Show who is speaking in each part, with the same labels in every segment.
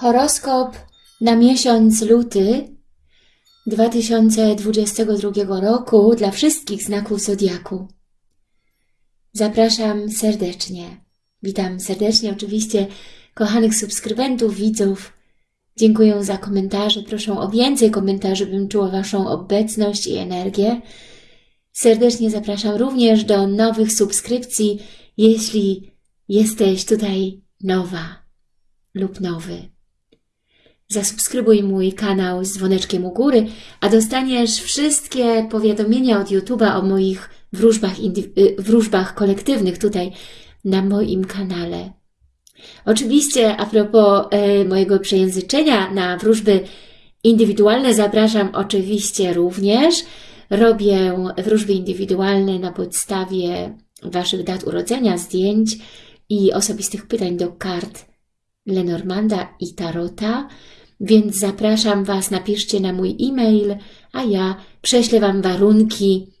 Speaker 1: Horoskop na miesiąc luty 2022 roku dla wszystkich znaków Zodiaku. Zapraszam serdecznie. Witam serdecznie oczywiście kochanych subskrybentów, widzów. Dziękuję za komentarze. Proszę o więcej komentarzy, bym czuła Waszą obecność i energię. Serdecznie zapraszam również do nowych subskrypcji, jeśli jesteś tutaj nowa lub nowy. Zasubskrybuj mój kanał z dzwoneczkiem u góry, a dostaniesz wszystkie powiadomienia od YouTube'a o moich wróżbach, y, wróżbach kolektywnych tutaj na moim kanale. Oczywiście a propos e, mojego przejęzyczenia na wróżby indywidualne zapraszam oczywiście również. Robię wróżby indywidualne na podstawie Waszych dat urodzenia, zdjęć i osobistych pytań do kart Lenormanda i Tarota, więc zapraszam Was, napiszcie na mój e-mail, a ja prześlę Wam warunki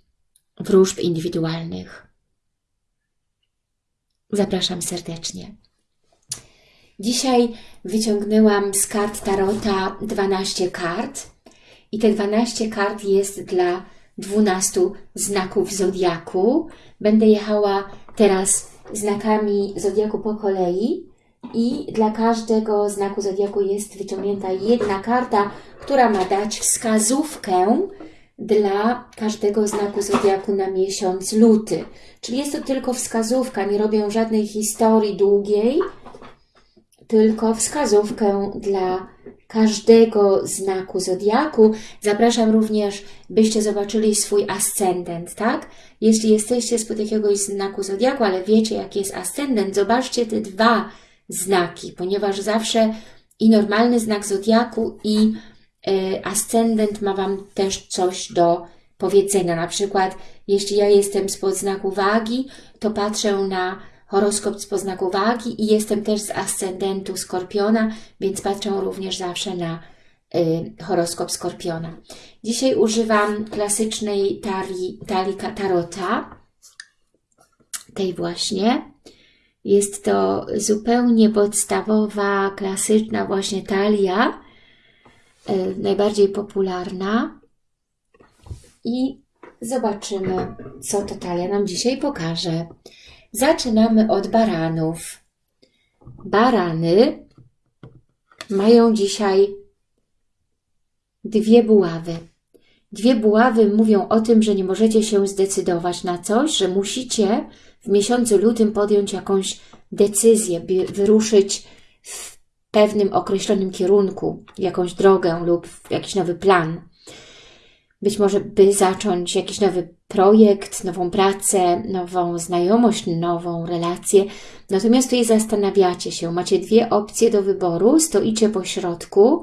Speaker 1: wróżb indywidualnych. Zapraszam serdecznie. Dzisiaj wyciągnęłam z kart Tarota 12 kart i te 12 kart jest dla 12 znaków Zodiaku. Będę jechała teraz znakami Zodiaku po kolei i dla każdego znaku Zodiaku jest wyciągnięta jedna karta, która ma dać wskazówkę dla każdego znaku Zodiaku na miesiąc luty. Czyli jest to tylko wskazówka, nie robię żadnej historii długiej, tylko wskazówkę dla każdego znaku Zodiaku. Zapraszam również, byście zobaczyli swój ascendent, tak? Jeśli jesteście spod jakiegoś znaku Zodiaku, ale wiecie, jaki jest ascendent, zobaczcie te dwa znaki, ponieważ zawsze i normalny znak Zodiaku i y, ascendent ma Wam też coś do powiedzenia. Na przykład, jeśli ja jestem spod znaku wagi, to patrzę na horoskop z znaku wagi i jestem też z ascendentu Skorpiona, więc patrzę również zawsze na y, horoskop Skorpiona. Dzisiaj używam klasycznej talii, talii Tarota, tej właśnie. Jest to zupełnie podstawowa, klasyczna właśnie talia, y, najbardziej popularna. I zobaczymy, co to talia nam dzisiaj pokaże. Zaczynamy od baranów. Barany mają dzisiaj dwie buławy. Dwie buławy mówią o tym, że nie możecie się zdecydować na coś, że musicie w miesiącu lutym podjąć jakąś decyzję, wyruszyć w pewnym określonym kierunku, jakąś drogę lub jakiś nowy plan. Być może by zacząć jakiś nowy projekt, nową pracę, nową znajomość, nową relację. Natomiast tutaj zastanawiacie się, macie dwie opcje do wyboru, stoicie po środku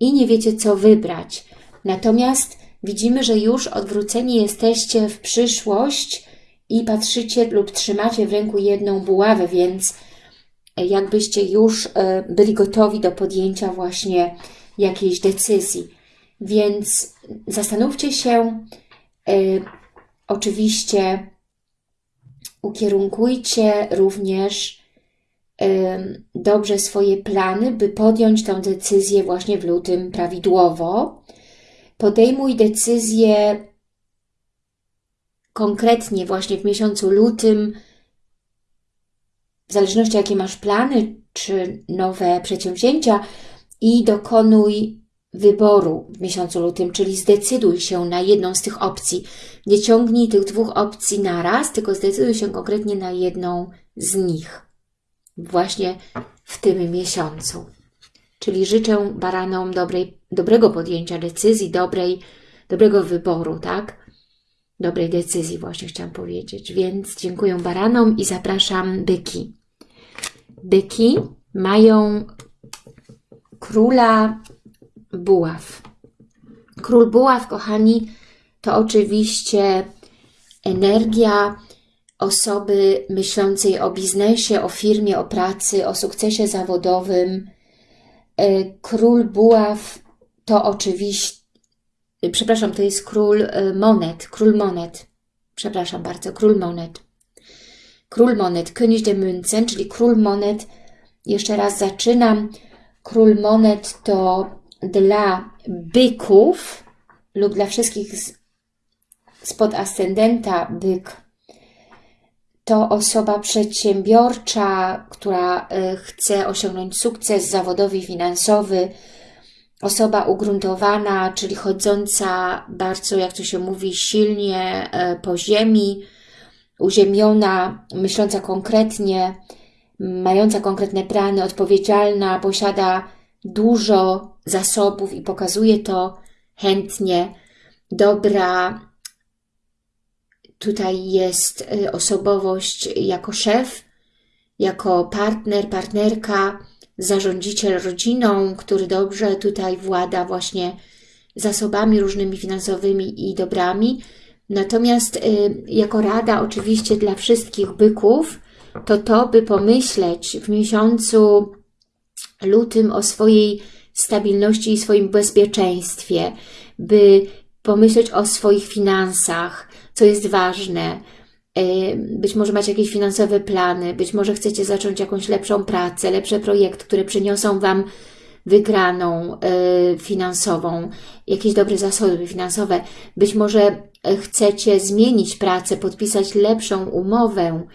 Speaker 1: i nie wiecie co wybrać. Natomiast widzimy, że już odwróceni jesteście w przyszłość i patrzycie lub trzymacie w ręku jedną buławę, więc jakbyście już e, byli gotowi do podjęcia właśnie jakiejś decyzji. Więc zastanówcie się, y, oczywiście ukierunkujcie również dobrze swoje plany, by podjąć tę decyzję właśnie w lutym prawidłowo. Podejmuj decyzję konkretnie właśnie w miesiącu lutym, w zależności jakie masz plany, czy nowe przedsięwzięcia i dokonuj wyboru w miesiącu lutym, czyli zdecyduj się na jedną z tych opcji. Nie ciągnij tych dwóch opcji naraz, tylko zdecyduj się konkretnie na jedną z nich. Właśnie w tym miesiącu. Czyli życzę baranom dobrej, dobrego podjęcia decyzji, dobrej, dobrego wyboru, tak? Dobrej decyzji właśnie chciałam powiedzieć. Więc dziękuję baranom i zapraszam byki. Byki mają króla buław. Król buław, kochani, to oczywiście energia osoby myślącej o biznesie, o firmie, o pracy, o sukcesie zawodowym. E, król buław to oczywiście, przepraszam, to jest król e, monet, król monet, przepraszam bardzo, król monet. Król monet, König de Münzen, czyli król monet, jeszcze raz zaczynam, Król monet to dla byków lub dla wszystkich spod ascendenta byk. To osoba przedsiębiorcza, która y, chce osiągnąć sukces zawodowy finansowy, osoba ugruntowana, czyli chodząca bardzo, jak to się mówi, silnie y, po ziemi, uziemiona, myśląca konkretnie, mająca konkretne plany, odpowiedzialna, posiada dużo zasobów i pokazuje to chętnie. Dobra, tutaj jest y, osobowość jako szef, jako partner, partnerka, zarządziciel rodziną, który dobrze tutaj włada właśnie zasobami różnymi finansowymi i dobrami. Natomiast y, jako rada oczywiście dla wszystkich byków, to to, by pomyśleć w miesiącu lutym o swojej stabilności i swoim bezpieczeństwie, by pomyśleć o swoich finansach, co jest ważne. E, być może macie jakieś finansowe plany, być może chcecie zacząć jakąś lepszą pracę, lepsze projekty, które przyniosą Wam wygraną e, finansową, jakieś dobre zasoby finansowe. Być może chcecie zmienić pracę, podpisać lepszą umowę,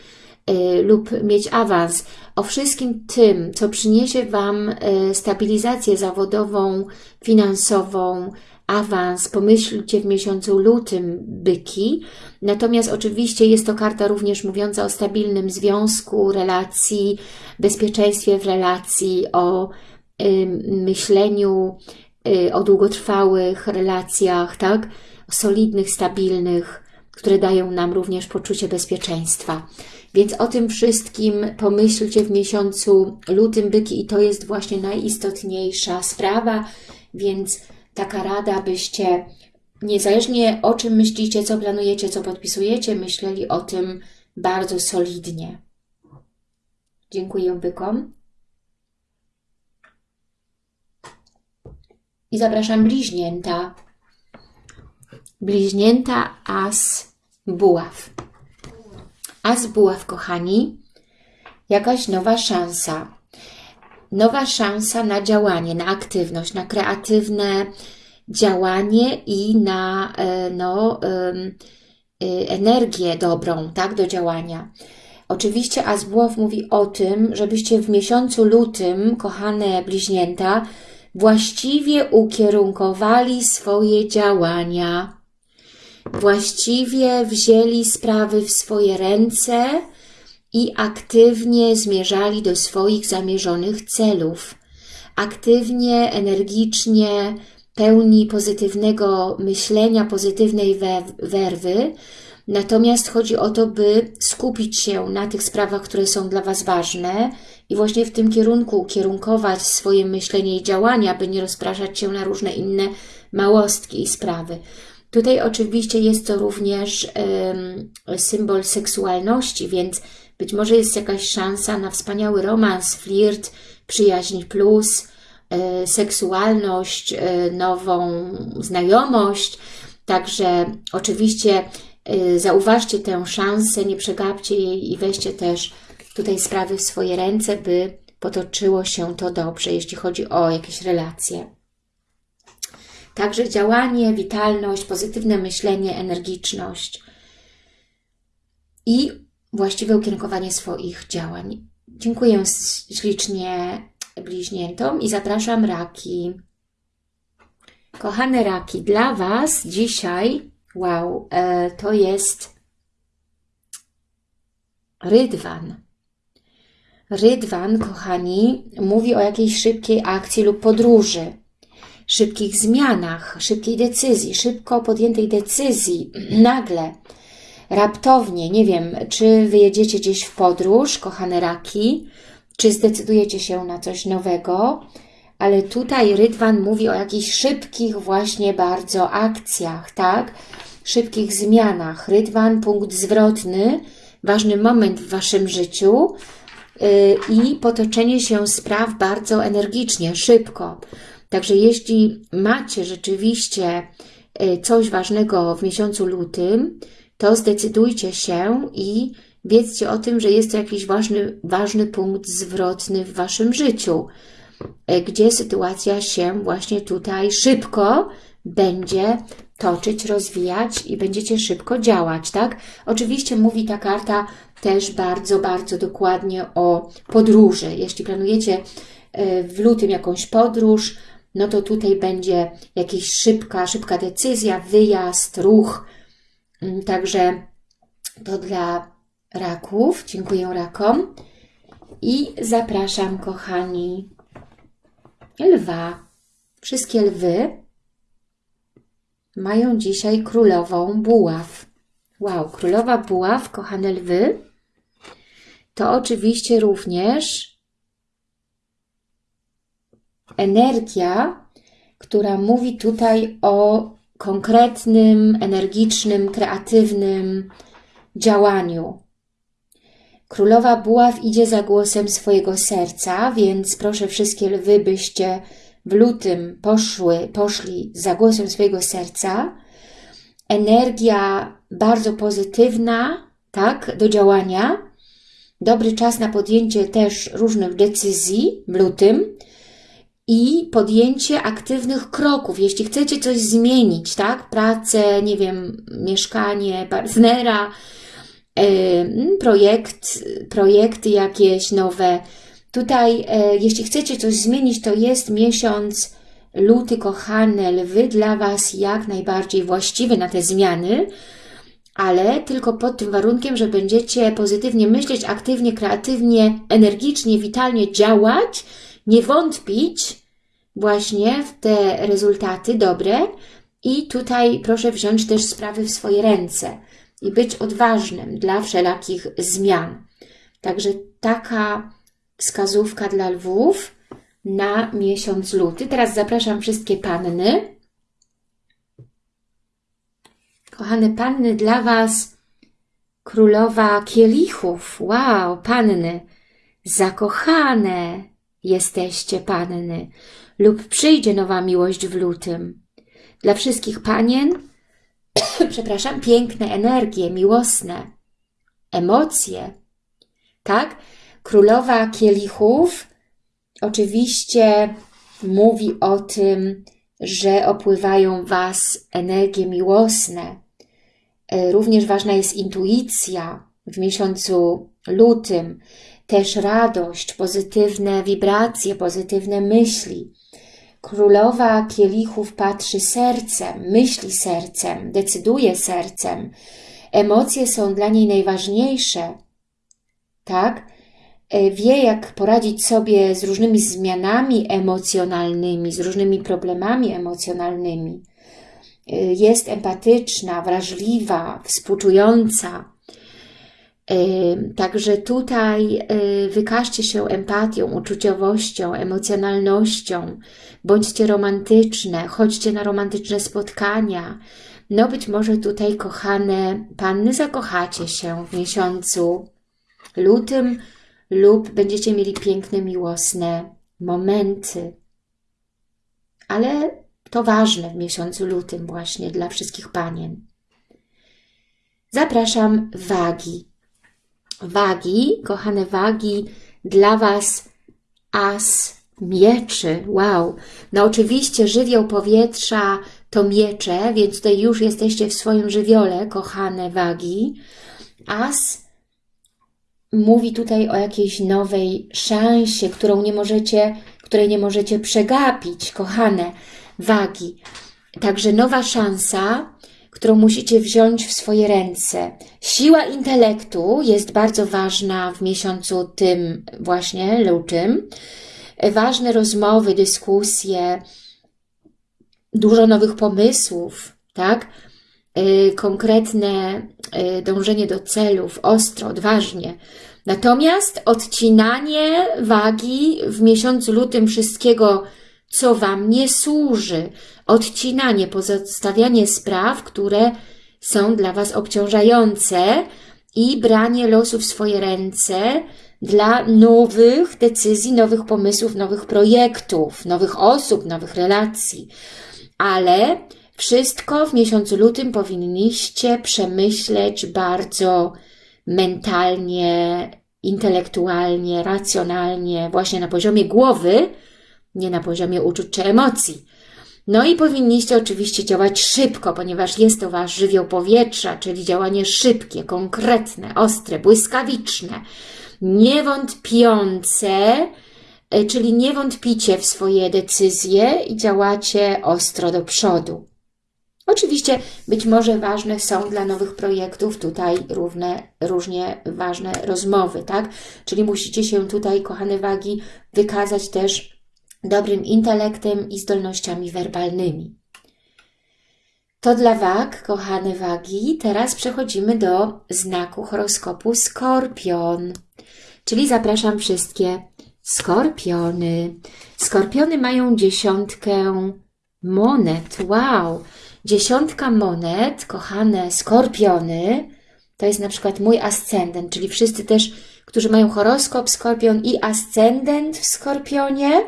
Speaker 1: lub mieć awans. O wszystkim tym, co przyniesie Wam stabilizację zawodową, finansową, awans, pomyślcie w miesiącu lutym byki. Natomiast oczywiście jest to karta również mówiąca o stabilnym związku, relacji, bezpieczeństwie w relacji, o y, myśleniu, y, o długotrwałych relacjach, tak? solidnych, stabilnych, które dają nam również poczucie bezpieczeństwa. Więc o tym wszystkim pomyślcie w miesiącu lutym byki i to jest właśnie najistotniejsza sprawa, więc taka rada, byście niezależnie o czym myślicie, co planujecie, co podpisujecie, myśleli o tym bardzo solidnie. Dziękuję bykom. I zapraszam bliźnięta. Bliźnięta as buław. As buław, kochani, jakaś nowa szansa. Nowa szansa na działanie, na aktywność, na kreatywne działanie i na e, no, y, energię dobrą tak, do działania. Oczywiście Azbuław mówi o tym, żebyście w miesiącu lutym, kochane bliźnięta, właściwie ukierunkowali swoje działania właściwie wzięli sprawy w swoje ręce i aktywnie zmierzali do swoich zamierzonych celów. Aktywnie, energicznie, pełni pozytywnego myślenia, pozytywnej werwy, Natomiast chodzi o to, by skupić się na tych sprawach, które są dla Was ważne i właśnie w tym kierunku kierunkować swoje myślenie i działania, by nie rozpraszać się na różne inne małostki i sprawy. Tutaj oczywiście jest to również symbol seksualności, więc być może jest jakaś szansa na wspaniały romans, flirt, przyjaźń plus, y, seksualność, y, nową znajomość. Także oczywiście y, zauważcie tę szansę, nie przegapcie jej i weźcie też tutaj sprawy w swoje ręce, by potoczyło się to dobrze, jeśli chodzi o jakieś relacje. Także działanie, witalność, pozytywne myślenie, energiczność i właściwe ukierunkowanie swoich działań. Dziękuję ślicznie bliźniętom i zapraszam raki. Kochane raki, dla Was dzisiaj, wow, e, to jest rydwan. Rydwan, kochani, mówi o jakiejś szybkiej akcji lub podróży szybkich zmianach, szybkiej decyzji, szybko podjętej decyzji, nagle, raptownie, nie wiem, czy wyjedziecie gdzieś w podróż, kochane raki, czy zdecydujecie się na coś nowego, ale tutaj Rydwan mówi o jakichś szybkich właśnie bardzo akcjach, tak? Szybkich zmianach. Rydwan, punkt zwrotny, ważny moment w Waszym życiu yy, i potoczenie się spraw bardzo energicznie, szybko. Także jeśli macie rzeczywiście e, coś ważnego w miesiącu lutym, to zdecydujcie się i wiedzcie o tym, że jest to jakiś ważny, ważny punkt zwrotny w Waszym życiu. e, gdzie sytuacja się właśnie tutaj szybko będzie toczyć, rozwijać i będziecie szybko działać, tak? Oczywiście mówi ta karta też bardzo, bardzo dokładnie o podróży. Jeśli planujecie e, w lutym jakąś podróż, no to tutaj będzie jakaś szybka, szybka decyzja, wyjazd, ruch. Mm, także to dla raków. Dziękuję rakom. I zapraszam, kochani, lwa. Wszystkie lwy mają dzisiaj królową buław. Wow, królowa buław, kochane lwy, to oczywiście również energia, która mówi tutaj o konkretnym, energicznym, kreatywnym działaniu. Królowa Buław idzie za głosem swojego serca, więc proszę wszystkie lwy, byście w lutym poszły, poszli za głosem swojego serca. Energia bardzo pozytywna, tak, do działania. Dobry czas na podjęcie też różnych decyzji w lutym i podjęcie aktywnych kroków. Jeśli chcecie coś zmienić, tak, pracę, nie wiem, mieszkanie, partnera, projekt, projekty jakieś nowe. Tutaj, e, jeśli chcecie coś zmienić, to jest miesiąc luty, kochane lwy, dla Was jak najbardziej właściwy na te zmiany, ale tylko pod tym warunkiem, że będziecie pozytywnie myśleć, aktywnie, kreatywnie, energicznie, witalnie działać, nie wątpić właśnie w te rezultaty dobre i tutaj proszę wziąć też sprawy w swoje ręce i być odważnym dla wszelakich zmian. Także taka wskazówka dla lwów na miesiąc luty. Teraz zapraszam wszystkie panny. Kochane panny, dla Was królowa kielichów. Wow, panny, zakochane jesteście panny lub przyjdzie nowa miłość w lutym. Dla wszystkich panien przepraszam, piękne energie, miłosne, emocje, tak? Królowa kielichów oczywiście mówi o tym, że opływają Was energie miłosne. E, również ważna jest intuicja w miesiącu lutym, też radość, pozytywne wibracje, pozytywne myśli. Królowa kielichów patrzy sercem, myśli sercem, decyduje sercem. Emocje są dla niej najważniejsze. Tak? E, wie, jak poradzić sobie z różnymi zmianami emocjonalnymi, z różnymi problemami emocjonalnymi. E, jest empatyczna, wrażliwa, współczująca. Także tutaj wykażcie się empatią, uczuciowością, emocjonalnością, bądźcie romantyczne, chodźcie na romantyczne spotkania. No być może tutaj, kochane panny, zakochacie się w miesiącu lutym lub będziecie mieli piękne, miłosne momenty. Ale to ważne w miesiącu lutym właśnie dla wszystkich panien. Zapraszam wagi wagi, kochane wagi, dla Was as mieczy. Wow! No oczywiście żywioł powietrza to miecze, więc tutaj już jesteście w swoim żywiole, kochane wagi. As mówi tutaj o jakiejś nowej szansie, którą nie możecie, której nie możecie przegapić, kochane wagi. Także nowa szansa, którą musicie wziąć w swoje ręce. Siła intelektu jest bardzo ważna w miesiącu tym właśnie lutym. Ważne rozmowy, dyskusje, dużo nowych pomysłów, tak? Y, konkretne y, dążenie do celów, ostro, odważnie. Natomiast odcinanie wagi w miesiącu lutym wszystkiego, co Wam nie służy, odcinanie, pozostawianie spraw, które są dla Was obciążające i branie losu w swoje ręce dla nowych decyzji, nowych pomysłów, nowych projektów, nowych osób, nowych relacji. Ale wszystko w miesiącu lutym powinniście przemyśleć bardzo mentalnie, intelektualnie, racjonalnie, właśnie na poziomie głowy, nie na poziomie uczuć czy emocji. No i powinniście oczywiście działać szybko, ponieważ jest to Wasz żywioł powietrza, czyli działanie szybkie, konkretne, ostre, błyskawiczne, niewątpiące, e, czyli nie wątpicie w swoje decyzje i działacie ostro do przodu. Oczywiście być może ważne są dla nowych projektów tutaj równe, różnie ważne rozmowy, tak? Czyli musicie się tutaj, kochane wagi, wykazać też dobrym intelektem i zdolnościami werbalnymi. To dla wag, kochane wagi. Teraz przechodzimy do znaku horoskopu Skorpion. Czyli zapraszam wszystkie skorpiony. Skorpiony mają dziesiątkę monet. Wow! Dziesiątka monet, kochane skorpiony, to jest na przykład mój ascendent, czyli wszyscy też, którzy mają horoskop skorpion i ascendent w skorpionie,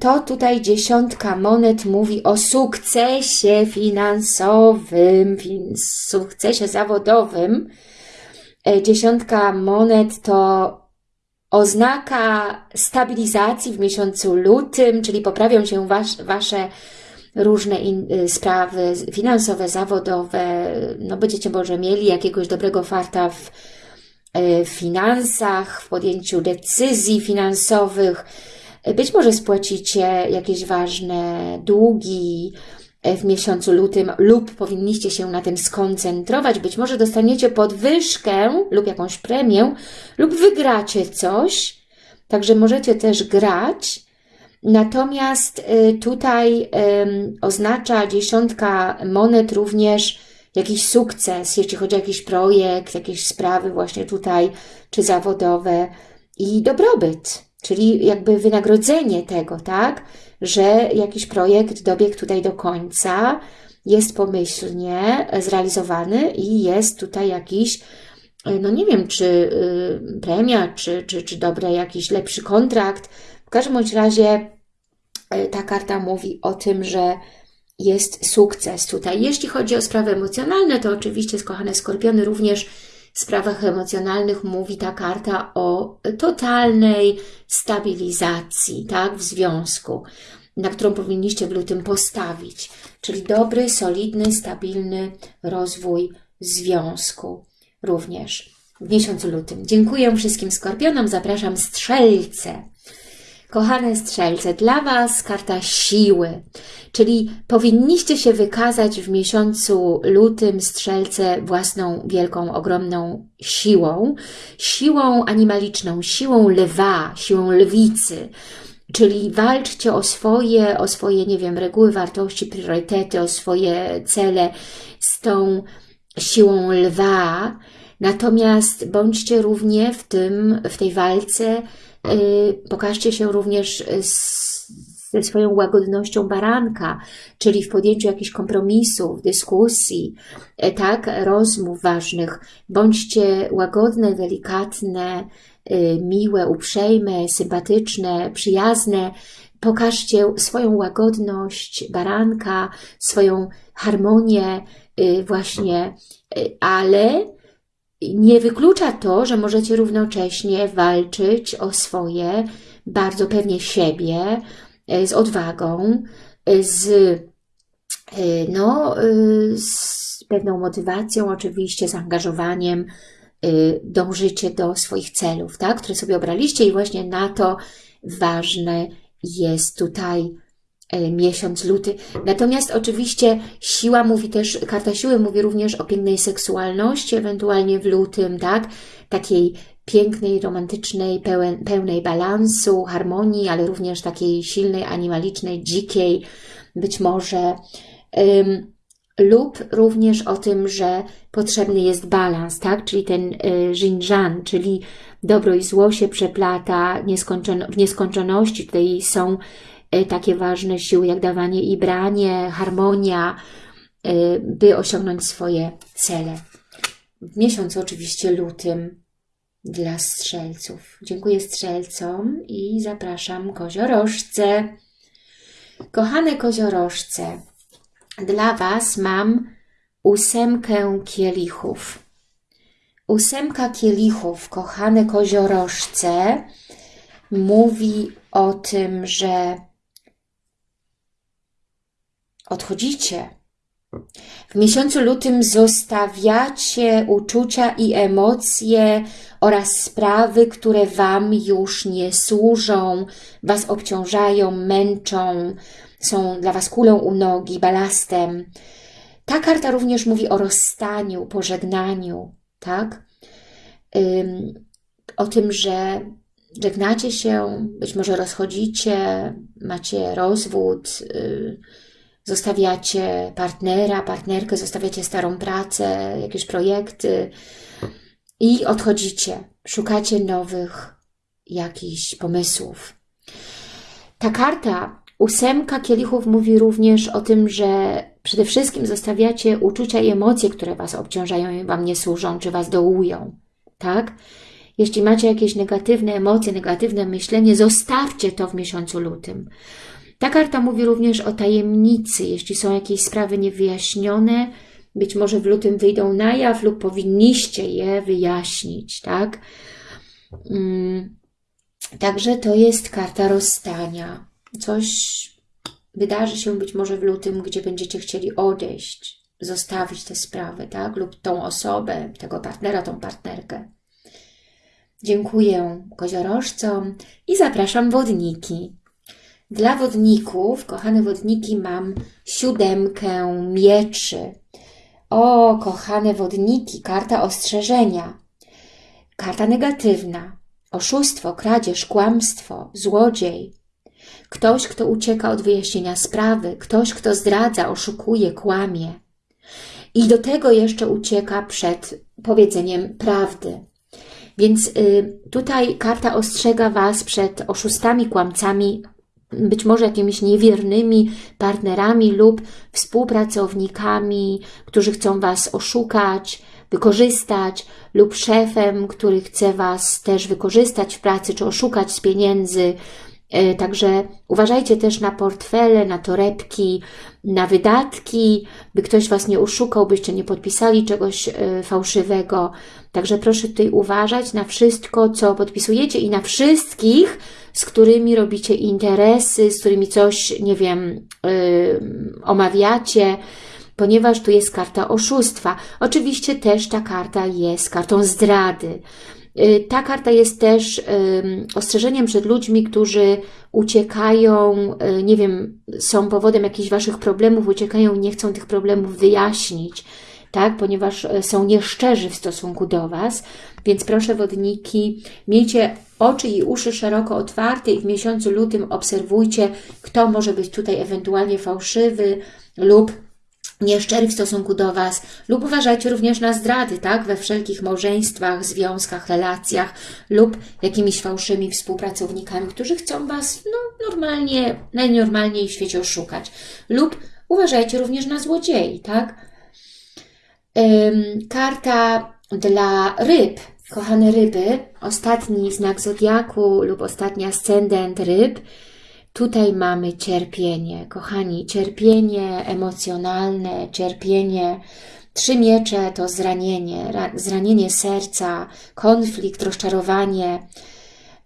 Speaker 1: to tutaj dziesiątka monet mówi o sukcesie finansowym, sukcesie zawodowym. Y, dziesiątka monet to oznaka stabilizacji w miesiącu lutym, czyli poprawią się was, Wasze różne in, y, sprawy finansowe, zawodowe, no będziecie może mieli jakiegoś dobrego farta w, y, w finansach, w podjęciu decyzji finansowych, być może spłacicie jakieś ważne długi y, w miesiącu lutym lub powinniście się na tym skoncentrować. Być może dostaniecie podwyżkę lub jakąś premię lub wygracie coś. Także możecie też grać Natomiast y, tutaj oznacza dziesiątka monet również jakiś sukces, jeśli chodzi o jakiś projekt, jakieś sprawy właśnie tutaj, czy zawodowe i dobrobyt, czyli jakby wynagrodzenie tego, tak, że jakiś projekt dobiegł tutaj do końca, jest pomyślnie zrealizowany i jest tutaj jakiś, y, no nie wiem, czy y, premia, czy, czy, czy dobry jakiś lepszy kontrakt, w każdym bądź razie e, ta karta mówi o tym, że jest sukces tutaj. Jeśli chodzi o sprawy emocjonalne, to oczywiście, kochane skorpiony, również sprawach emocjonalnych mówi ta karta o totalnej stabilizacji, tak, w związku, na którą powinniście w lutym postawić. Czyli dobry, solidny, stabilny rozwój związku również w miesiącu lutym. Dziękuję wszystkim skorpionom, zapraszam strzelce. Kochane strzelce, dla Was karta siły, czyli powinniście się wykazać w miesiącu lutym strzelce własną wielką, ogromną siłą, siłą animaliczną, siłą lwa, siłą lwicy, Czyli walczcie o swoje, o swoje, nie wiem, reguły, wartości, priorytety, o swoje cele z tą siłą lwa. Natomiast bądźcie równie w tym, w tej walce pokażcie się również ze swoją łagodnością baranka, czyli w podjęciu jakichś kompromisów, dyskusji, y, tak, rozmów ważnych. Bądźcie łagodne, delikatne, y, miłe, uprzejme, sympatyczne, przyjazne. Pokażcie swoją łagodność baranka, swoją harmonię właśnie, ale nie wyklucza to, że możecie równocześnie walczyć o swoje, bardzo pewnie siebie, e, z odwagą, e, z, e, no, z pewną motywacją, oczywiście zaangażowaniem, dążycie do swoich celów, tak, które sobie obraliście i właśnie na to ważne jest tutaj miesiąc luty. Natomiast oczywiście siła mówi też, karta siły mówi również o pięknej seksualności, ewentualnie w lutym, tak? Takiej pięknej, romantycznej, pełen, pełnej balansu, harmonii, ale również takiej silnej, animalicznej, dzikiej, być może. Um, lub również o tym, że potrzebny jest balans, tak? Czyli ten y, Xinjiang, czyli dobro i zło się przeplata w nieskończoności. Tutaj są E, takie ważne siły jak dawanie i branie, harmonia, e, by osiągnąć swoje cele. W miesiącu oczywiście lutym dla strzelców. Dziękuję strzelcom i zapraszam koziorożce. Kochane koziorożce, dla Was mam ósemkę kielichów. Ósemka kielichów, kochane koziorożce, mówi o tym, że odchodzicie. W miesiącu lutym zostawiacie uczucia i emocje oraz sprawy, które Wam już nie służą, Was obciążają, męczą, są dla Was kulą u nogi, balastem. Ta karta również mówi o rozstaniu, pożegnaniu, tak? O tym, że żegnacie się, być może rozchodzicie, macie rozwód, yy, zostawiacie partnera, partnerkę, zostawiacie starą pracę, jakieś projekty i odchodzicie. Szukacie nowych jakichś pomysłów. Ta karta, ósemka kielichów, mówi również o tym, że przede wszystkim zostawiacie uczucia i emocje, które Was obciążają i Wam nie służą, czy Was dołują. Tak? Jeśli macie jakieś negatywne emocje, negatywne myślenie, zostawcie to w miesiącu lutym. Ta karta mówi również o tajemnicy. Jeśli są jakieś sprawy niewyjaśnione, być może w lutym wyjdą na jaw lub powinniście je wyjaśnić, tak? Mm, także to jest karta rozstania. Coś wydarzy się być może w lutym, gdzie będziecie chcieli odejść, zostawić tę sprawę, tak? Lub tą osobę, tego partnera, tą partnerkę. Dziękuję koziorożcom i zapraszam wodniki. Dla wodników, kochane wodniki, mam siódemkę mieczy. O, kochane wodniki, karta ostrzeżenia. Karta negatywna. Oszustwo, kradzież, kłamstwo, złodziej. Ktoś, kto ucieka od wyjaśnienia sprawy. Ktoś, kto zdradza, oszukuje, kłamie. I do tego jeszcze ucieka przed powiedzeniem prawdy. Więc y, tutaj karta ostrzega Was przed oszustami, kłamcami, być może jakimiś niewiernymi partnerami lub współpracownikami, którzy chcą Was oszukać, wykorzystać lub szefem, który chce Was też wykorzystać w pracy czy oszukać z pieniędzy. E, także uważajcie też na portfele, na torebki, na wydatki, by ktoś Was nie oszukał, byście nie podpisali czegoś e, fałszywego. Także proszę tutaj uważać na wszystko, co podpisujecie i na wszystkich, z którymi robicie interesy, z którymi coś, nie wiem, yy, omawiacie, ponieważ tu jest karta oszustwa. Oczywiście też ta karta jest kartą zdrady. Yy, ta karta jest też ostrzeżeniem przed ludźmi, którzy uciekają, yy, nie wiem, są powodem jakichś Waszych problemów, uciekają i nie chcą tych problemów wyjaśnić tak? ponieważ e, są nieszczerzy w stosunku do Was. Więc proszę wodniki, miejcie oczy i uszy szeroko otwarte i w miesiącu lutym obserwujcie, kto może być tutaj ewentualnie fałszywy lub nieszczery w stosunku do Was, lub uważajcie również na zdrady, tak, we wszelkich małżeństwach, związkach, relacjach, lub jakimiś fałszymi współpracownikami, którzy chcą Was, no, normalnie, najnormalniej w świecie oszukać, lub uważajcie również na złodziei, tak, Karta dla ryb, kochane ryby, ostatni znak zodiaku lub ostatni ascendent ryb. Tutaj mamy cierpienie, kochani, cierpienie emocjonalne, cierpienie. Trzy miecze to zranienie, zranienie serca, konflikt, rozczarowanie,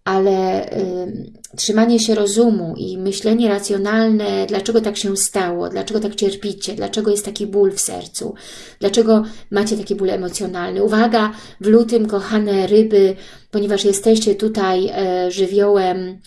Speaker 1: ale y, trzymanie się rozumu i myślenie racjonalne, dlaczego tak się stało, dlaczego tak cierpicie, dlaczego jest taki ból w sercu, dlaczego macie taki ból emocjonalny. Uwaga, w lutym, kochane ryby, ponieważ jesteście tutaj e, żywiołem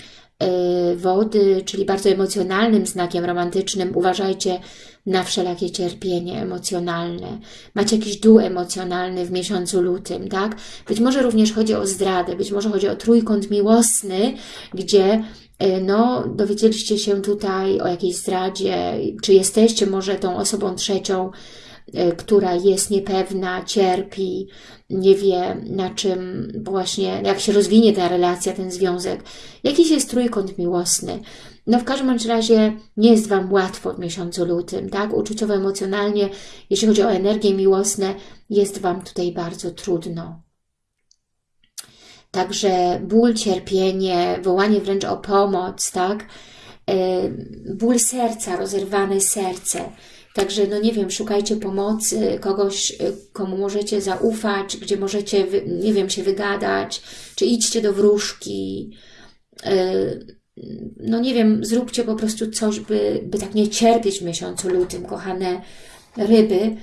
Speaker 1: wody, czyli bardzo emocjonalnym znakiem romantycznym, uważajcie na wszelakie cierpienie emocjonalne. Macie jakiś dół emocjonalny w miesiącu lutym, tak? Być może również chodzi o zdradę, być może chodzi o trójkąt miłosny, gdzie e, no, dowiedzieliście się tutaj o jakiejś zdradzie, czy jesteście może tą osobą trzecią, e, która jest niepewna, cierpi, nie wie na czym właśnie, jak się rozwinie ta relacja, ten związek. Jakiś jest trójkąt miłosny. No w każdym razie nie jest Wam łatwo w miesiącu lutym, tak? Uczuciowo, emocjonalnie, jeśli chodzi o energię miłosne, jest Wam tutaj bardzo trudno. Także ból, cierpienie, wołanie wręcz o pomoc, tak? E, ból serca, rozerwane serce. Także, no nie wiem, szukajcie pomocy, kogoś, e, komu możecie zaufać, gdzie możecie, nie wiem, się wygadać, czy idźcie do wróżki, e, no nie wiem, zróbcie po prostu coś, by, by tak nie cierpieć w miesiącu lutym, kochane ryby,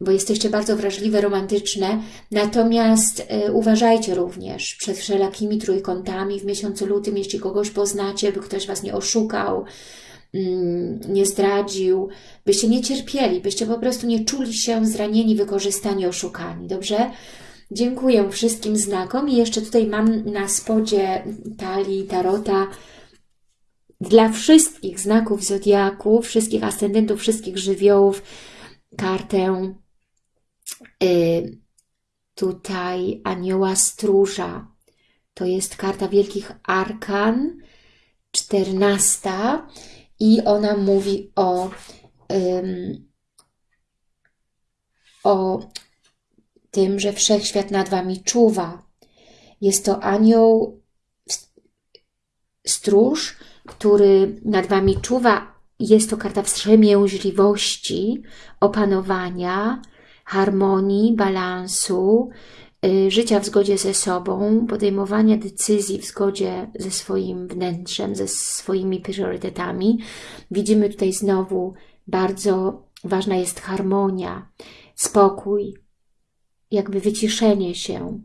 Speaker 1: bo jesteście bardzo wrażliwe, romantyczne. Natomiast y, uważajcie również przed wszelakimi trójkątami w miesiącu lutym, jeśli kogoś poznacie, by ktoś Was nie oszukał, nie zdradził, byście nie cierpieli, byście po prostu nie czuli się zranieni, wykorzystani, oszukani, dobrze? Dziękuję wszystkim znakom i jeszcze tutaj mam na spodzie talii tarota dla wszystkich znaków zodiaku, wszystkich ascendentów, wszystkich żywiołów kartę y, tutaj anioła stróża. To jest karta wielkich arkan, czternasta i ona mówi o, ym, o tym, że wszechświat nad Wami czuwa. Jest to anioł stróż, który nad Wami czuwa. Jest to karta wstrzemięźliwości, opanowania, harmonii, balansu, życia w zgodzie ze sobą, podejmowania decyzji w zgodzie ze swoim wnętrzem, ze swoimi priorytetami. Widzimy tutaj znowu bardzo ważna jest harmonia, spokój, jakby wyciszenie się,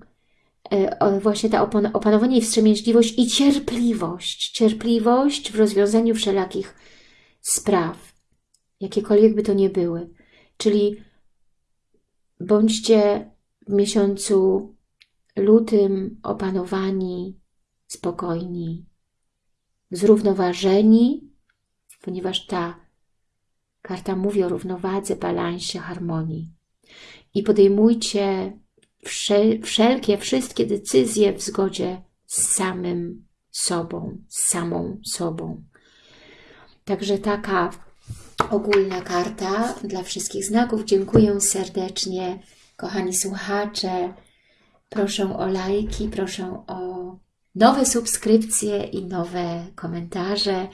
Speaker 1: y, właśnie ta opanowanie i wstrzemięźliwość i cierpliwość. Cierpliwość w rozwiązaniu wszelakich spraw, jakiekolwiek by to nie były. Czyli bądźcie w miesiącu lutym opanowani, spokojni, zrównoważeni, ponieważ ta karta mówi o równowadze, balansie, harmonii. I podejmujcie wszelkie, wszystkie decyzje w zgodzie z samym sobą, z samą sobą. Także taka ogólna karta dla wszystkich znaków. Dziękuję serdecznie, kochani słuchacze. Proszę o lajki, proszę o nowe subskrypcje i nowe komentarze.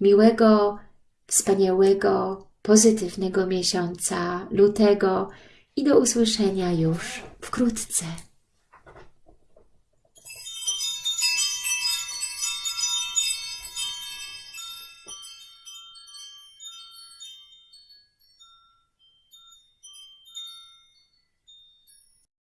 Speaker 1: Miłego, wspaniałego, pozytywnego miesiąca lutego i do usłyszenia już wkrótce.